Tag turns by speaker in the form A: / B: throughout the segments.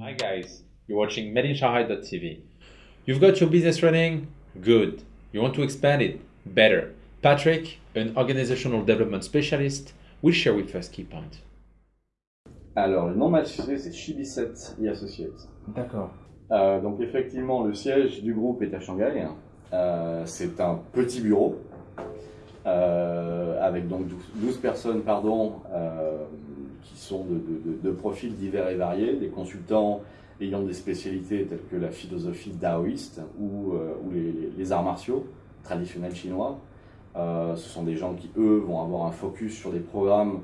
A: Hi guys, you're watching MadeInShanghai.tv. You've got your business running? Good. You want to expand it? Better. Patrick, an organizational development specialist, will share with us key points.
B: Alors, le nom de ma société, c'est Chibi7 et Associates.
A: D'accord.
B: Euh, donc, effectivement, le siège du groupe est à Shanghai. Euh, c'est un petit bureau euh, avec donc 12, 12 personnes pardon, euh, qui sont de, profils divers et variés, des consultants ayant des spécialités telles que la philosophie taoïste ou, euh, les, arts martiaux traditionnels chinois. ce sont des gens qui, eux, vont avoir un focus sur des programmes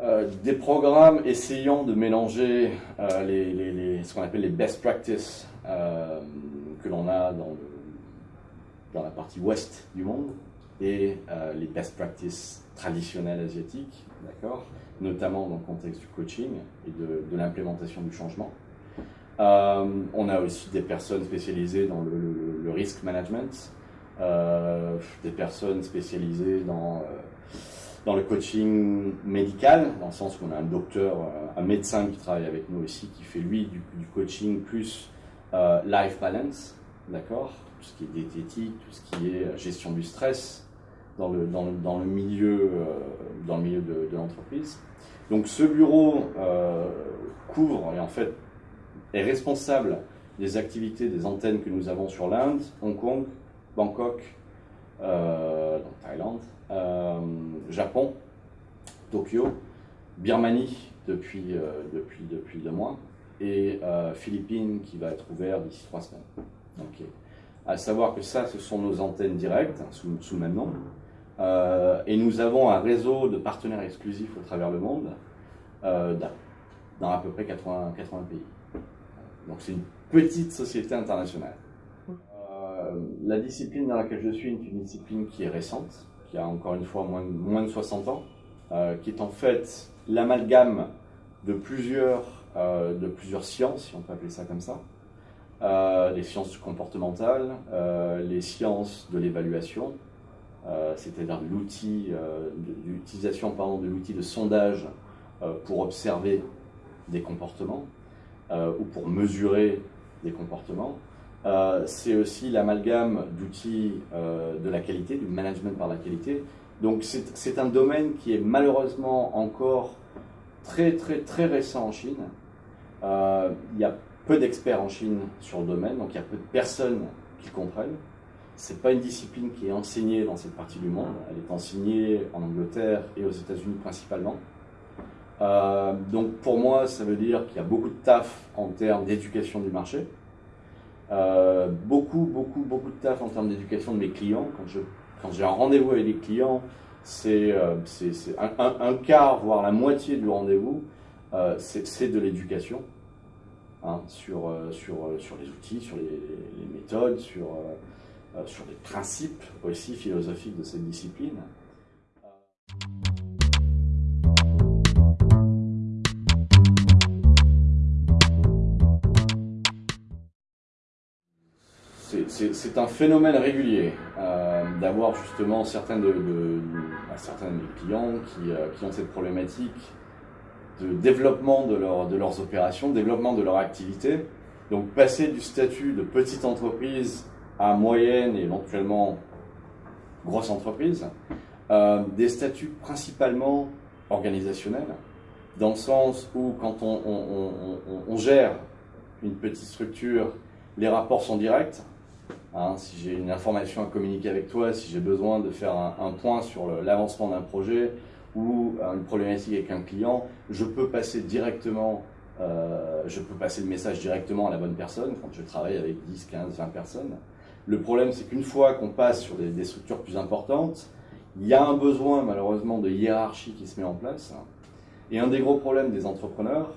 B: euh, des programmes essayant de mélanger euh, les, ce qu'on appelle les best practices euh, que l'on a dans, la partie ouest du monde et les best practices traditionnelles asiatiques, d'accord, notamment dans le contexte du coaching et de, l'implémentation du changement. on a aussi des personnes spécialisées dans le, le, risk management, des personnes spécialisées dans dans le coaching médical, dans le sens où on a un docteur, euh, un médecin qui travaille avec nous ici, qui fait lui du, du coaching plus euh, life balance, d'accord Tout ce qui est diététique, tout ce qui est euh, gestion du stress dans le, dans dans le milieu, euh, dans le milieu de, l'entreprise. Donc ce bureau euh, couvre et en fait est responsable des activités des antennes que nous avons sur l'Inde, Hong Kong, Bangkok, euh, donc Thaïlande, Japon, Tokyo, Birmanie depuis, depuis, depuis deux mois, et Philippines qui va être ouvert d'ici trois semaines. Okay. À savoir que ça, ce sont nos antennes directes, sous, sous le même nom. Euh, et nous avons un réseau de partenaires exclusifs au travers le monde, euh, dans à peu près 80, 80 pays. Donc c'est une petite société internationale. Euh, la discipline dans laquelle je suis est une discipline qui est récente, qui a encore une fois moins, de 60 ans, qui est en fait l'amalgame de plusieurs, de plusieurs sciences, si on peut appeler ça comme ça. Les sciences comportementales, les sciences de l'évaluation, c'est-à-dire l'outil, l'utilisation pardon, de l'outil de sondage pour observer des comportements ou pour mesurer des comportements, euh, c'est aussi l'amalgame d'outils euh, de la qualité, du management par la qualité. Donc c'est un domaine qui est malheureusement encore très très très récent en Chine. Euh, il y a peu d'experts en Chine sur le domaine, donc il y a peu de personnes qui comprennent. C'est pas une discipline qui est enseignée dans cette partie du monde. Elle est enseignée en Angleterre et aux États-Unis principalement. Euh, donc pour moi, ça veut dire qu'il y a beaucoup de taf en termes d'éducation du marché. Euh, beaucoup, beaucoup, beaucoup de taf en termes d'éducation de mes clients. Quand je quand j'ai un rendez-vous avec des clients, c'est euh, un, un, quart, voire la moitié du rendez-vous, euh, c'est de l'éducation hein, sur, sur, sur les outils, sur les, les méthodes, sur, sur les principes aussi philosophiques de cette discipline. c'est un phénomène régulier euh, d'avoir justement certains de, de, bah, certains de mes clients qui, euh, qui, ont cette problématique de développement de, leur, de leurs opérations, développement de leur activité. Donc passer du statut de petite entreprise à moyenne et éventuellement grosse entreprise, euh, des statuts principalement organisationnels, dans le sens où quand on, gère une petite structure, les rapports sont directs, Hein, si j'ai une information à communiquer avec toi, si j'ai besoin de faire un, un point sur l'avancement d'un projet ou euh, une problématique avec un client, je peux passer directement, euh, je peux passer le message directement à la bonne personne quand je travaille avec 10, 15, 20 personnes. Le problème, c'est qu'une fois qu'on passe sur des, structures plus importantes, il y a un besoin malheureusement de hiérarchie qui se met en place. Et un des gros problèmes des entrepreneurs,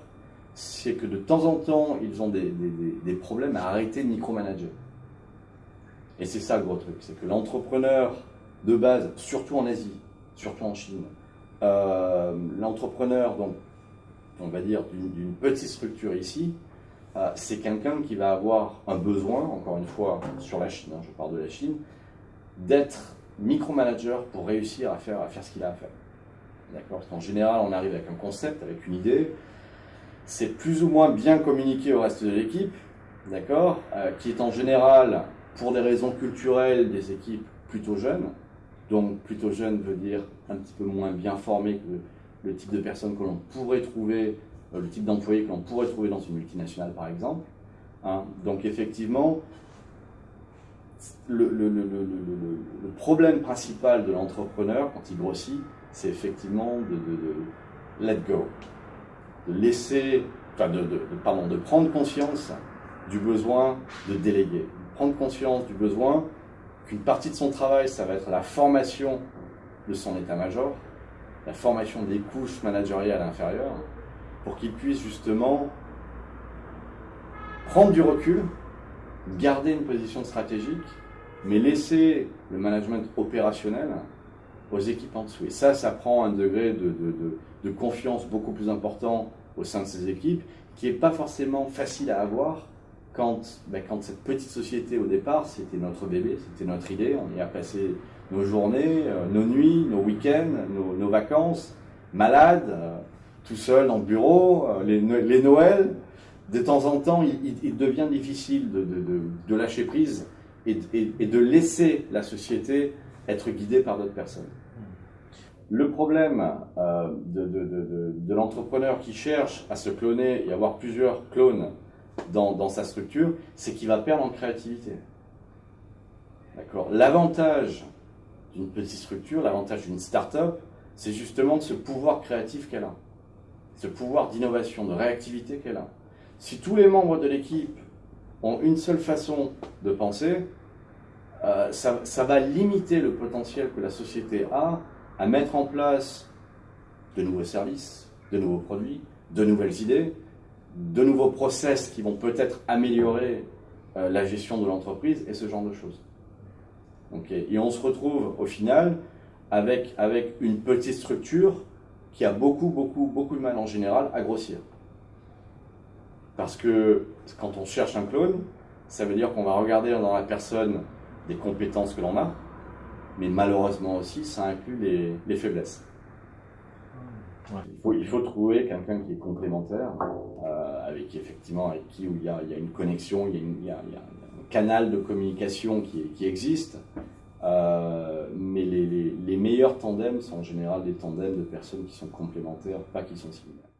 B: c'est que de temps en temps, ils ont des, problèmes à arrêter de micromanager. Et c'est ça le gros truc, c'est que l'entrepreneur de base, surtout en Asie, surtout en Chine, euh, l'entrepreneur, on va dire, d'une petite structure ici, euh, c'est quelqu'un qui va avoir un besoin, encore une fois, sur la Chine, hein, je parle de la Chine, d'être micromanager pour réussir à faire, à faire ce qu'il a à faire. D'accord? Parce qu'en général, on arrive avec un concept, avec une idée. C'est plus ou moins bien communiqué au reste de l'équipe, d'accord? Euh, Qui est en général, pour des raisons culturelles, des équipes plutôt jeunes. Donc, plutôt jeune veut dire un petit peu moins bien formé que le type de personnes que l'on pourrait trouver, le type d'employé que l'on pourrait trouver dans une multinationale, par exemple. Hein. Donc, effectivement, le, problème principal de l'entrepreneur quand il grossit, c'est effectivement de, let go, de laisser, de, pardon, de prendre conscience du besoin de déléguer, prendre conscience du besoin qu'une partie de son travail, ça va être la formation de son état-major, la formation des couches managériales inférieures, pour qu'il puisse justement prendre du recul, garder une position stratégique, mais laisser le management opérationnel aux équipes en dessous. Et ça, ça prend un degré de, confiance beaucoup plus important au sein de ces équipes, qui n'est pas forcément facile à avoir quand, ben, quand cette petite société au départ, c'était notre bébé, c'était notre idée, on y a passé nos journées, euh, nos nuits, nos week-ends, nos, vacances, malades, euh, tout seul dans le bureau, euh, les, les Noëls. De temps en temps, il, devient difficile de, de lâcher prise et, et, de laisser la société être guidée par d'autres personnes. Le problème euh, de l'entrepreneur qui cherche à se cloner et avoir plusieurs clones dans, dans sa structure, c'est qu'il va perdre en créativité. D'accord? L'avantage d'une petite structure, l'avantage d'une start-up, c'est justement de ce pouvoir créatif qu'elle a, ce pouvoir d'innovation, de réactivité qu'elle a. Si tous les membres de l'équipe ont une seule façon de penser, euh, ça, va limiter le potentiel que la société a à mettre en place de nouveaux services, de nouveaux produits, de nouvelles idées, de nouveaux process qui vont peut-être améliorer euh, la gestion de l'entreprise et ce genre de choses. Et on se retrouve au final avec, avec une petite structure qui a beaucoup, beaucoup, beaucoup de mal en général à grossir. Parce que quand on cherche un clone, ça veut dire qu'on va regarder dans la personne des compétences que l'on a, mais malheureusement aussi, ça inclut les, les faiblesses. Il, faut, il, faut, trouver quelqu'un qui est complémentaire, euh, avec qui effectivement, avec qui où il y a, il y a une connexion, il y a, il, y a, il y a, un canal de communication qui, qui existe. Euh, mais les, les, les meilleurs tandems sont en général des tandems de personnes qui sont complémentaires, pas qui sont similaires.